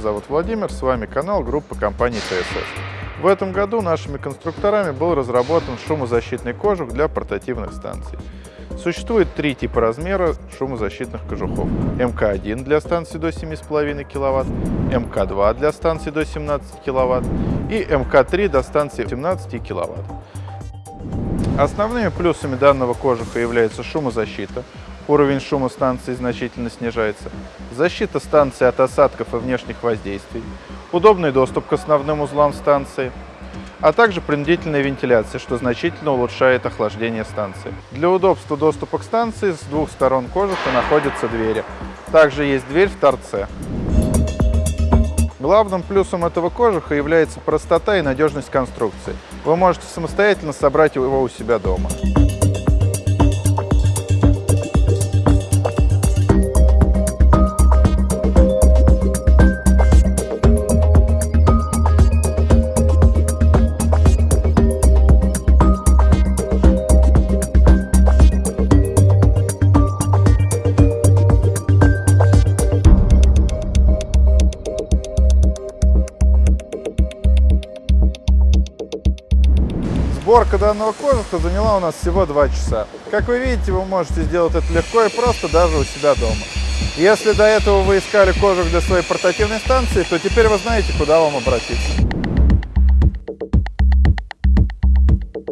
зовут Владимир, с вами канал группы компании ТСС. В этом году нашими конструкторами был разработан шумозащитный кожух для портативных станций. Существует три типа размера шумозащитных кожухов. МК-1 для станции до 7,5 кВт, МК-2 для станции до 17 кВт и МК-3 до станции 17 кВт. Основными плюсами данного кожуха является шумозащита. Уровень шума станции значительно снижается. Защита станции от осадков и внешних воздействий. Удобный доступ к основным узлам станции. А также принудительная вентиляция, что значительно улучшает охлаждение станции. Для удобства доступа к станции с двух сторон кожуха находятся двери. Также есть дверь в торце. Главным плюсом этого кожуха является простота и надежность конструкции. Вы можете самостоятельно собрать его у себя дома. Сборка данного кожуха заняла у нас всего 2 часа. Как вы видите, вы можете сделать это легко и просто даже у себя дома. Если до этого вы искали кожух для своей портативной станции, то теперь вы знаете, куда вам обратиться.